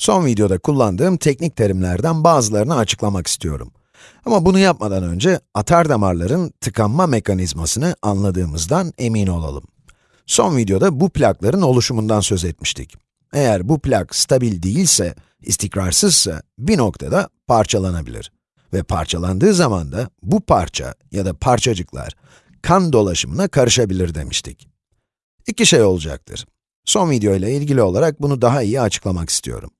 Son videoda kullandığım teknik terimlerden bazılarını açıklamak istiyorum. Ama bunu yapmadan önce atar damarların tıkanma mekanizmasını anladığımızdan emin olalım. Son videoda bu plakların oluşumundan söz etmiştik. Eğer bu plak stabil değilse, istikrarsızsa bir noktada parçalanabilir. Ve parçalandığı zaman da bu parça ya da parçacıklar kan dolaşımına karışabilir demiştik. İki şey olacaktır. Son video ile ilgili olarak bunu daha iyi açıklamak istiyorum.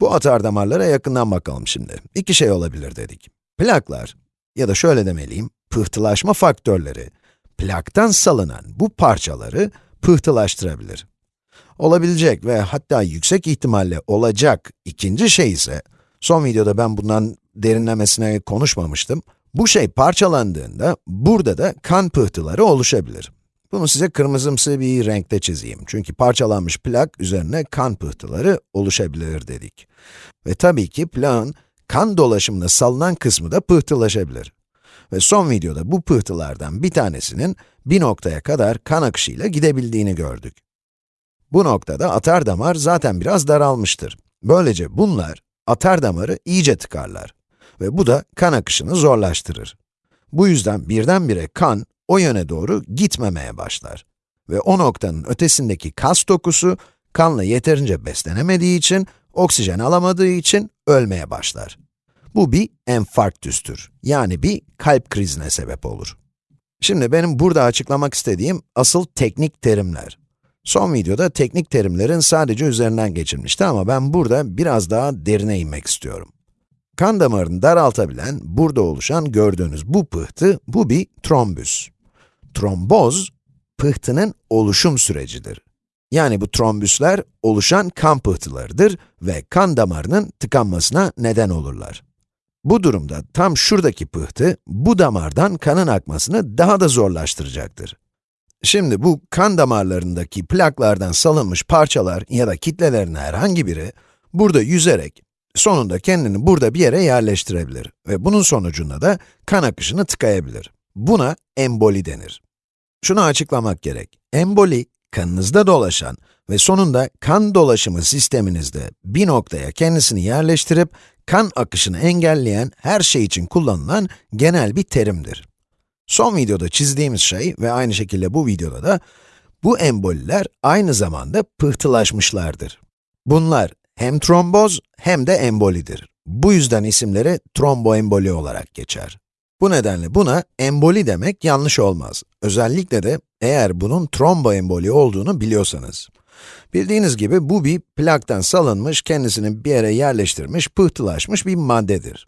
Bu atar damarlara yakından bakalım şimdi. İki şey olabilir dedik. Plaklar, ya da şöyle demeliyim, pıhtılaşma faktörleri, plaktan salınan bu parçaları pıhtılaştırabilir. Olabilecek ve hatta yüksek ihtimalle olacak ikinci şey ise, son videoda ben bundan derinlemesine konuşmamıştım, bu şey parçalandığında burada da kan pıhtıları oluşabilir. Bunu size kırmızımsı bir renkte çizeyim. Çünkü parçalanmış plak üzerine kan pıhtıları oluşabilir dedik. Ve tabii ki plağın kan dolaşımına salınan kısmı da pıhtılaşabilir. Ve son videoda bu pıhtılardan bir tanesinin bir noktaya kadar kan akışıyla gidebildiğini gördük. Bu noktada atar damar zaten biraz daralmıştır. Böylece bunlar atar damarı iyice tıkarlar. Ve bu da kan akışını zorlaştırır. Bu yüzden birdenbire kan o yöne doğru gitmemeye başlar. Ve o noktanın ötesindeki kas dokusu, kanla yeterince beslenemediği için, oksijen alamadığı için ölmeye başlar. Bu bir enfarktüstür, yani bir kalp krizine sebep olur. Şimdi benim burada açıklamak istediğim asıl teknik terimler. Son videoda teknik terimlerin sadece üzerinden geçilmişti ama ben burada biraz daha derine inmek istiyorum. Kan damarını daraltabilen, burada oluşan gördüğünüz bu pıhtı, bu bir trombüs. Tromboz, pıhtının oluşum sürecidir. Yani bu trombüsler oluşan kan pıhtılarıdır ve kan damarının tıkanmasına neden olurlar. Bu durumda tam şuradaki pıhtı, bu damardan kanın akmasını daha da zorlaştıracaktır. Şimdi bu kan damarlarındaki plaklardan salınmış parçalar ya da kitlelerin herhangi biri, burada yüzerek, sonunda kendini burada bir yere yerleştirebilir ve bunun sonucunda da kan akışını tıkayabilir. Buna emboli denir. Şunu açıklamak gerek. Emboli, kanınızda dolaşan ve sonunda kan dolaşımı sisteminizde bir noktaya kendisini yerleştirip kan akışını engelleyen her şey için kullanılan genel bir terimdir. Son videoda çizdiğimiz şey ve aynı şekilde bu videoda da bu emboliler aynı zamanda pıhtılaşmışlardır. Bunlar hem tromboz hem de embolidir. Bu yüzden isimleri tromboemboli olarak geçer. Bu nedenle buna emboli demek yanlış olmaz. Özellikle de eğer bunun tromboemboli olduğunu biliyorsanız. Bildiğiniz gibi bu bir plaktan salınmış, kendisini bir yere yerleştirmiş, pıhtılaşmış bir maddedir.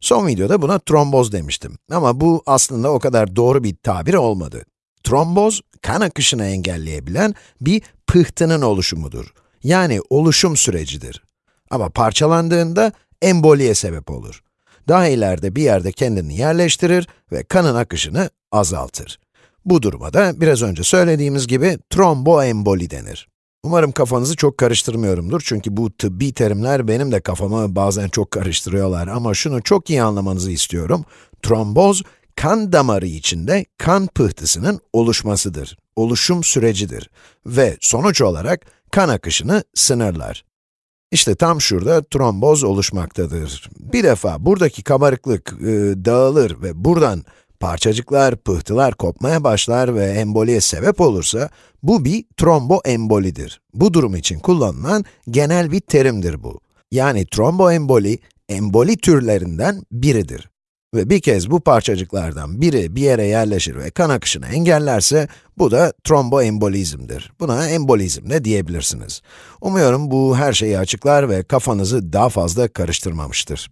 Son videoda buna tromboz demiştim. Ama bu aslında o kadar doğru bir tabir olmadı. Tromboz, kan akışını engelleyebilen bir pıhtının oluşumudur. Yani oluşum sürecidir. Ama parçalandığında emboliye sebep olur. Daha ileride bir yerde kendini yerleştirir ve kanın akışını azaltır. Bu duruma da biraz önce söylediğimiz gibi tromboemboli denir. Umarım kafanızı çok karıştırmıyorumdur çünkü bu tıbbi terimler benim de kafamı bazen çok karıştırıyorlar ama şunu çok iyi anlamanızı istiyorum. Tromboz, kan damarı içinde kan pıhtısının oluşmasıdır, oluşum sürecidir ve sonuç olarak kan akışını sınırlar. İşte tam şurada tromboz oluşmaktadır. Bir defa buradaki kabarıklık e, dağılır ve buradan parçacıklar, pıhtılar kopmaya başlar ve emboliye sebep olursa, bu bir tromboembolidir. Bu durum için kullanılan genel bir terimdir bu. Yani tromboemboli, emboli türlerinden biridir. Ve bir kez bu parçacıklardan biri bir yere yerleşir ve kan akışını engellerse, bu da tromboembolizmdir. Buna embolizm de diyebilirsiniz. Umuyorum bu her şeyi açıklar ve kafanızı daha fazla karıştırmamıştır.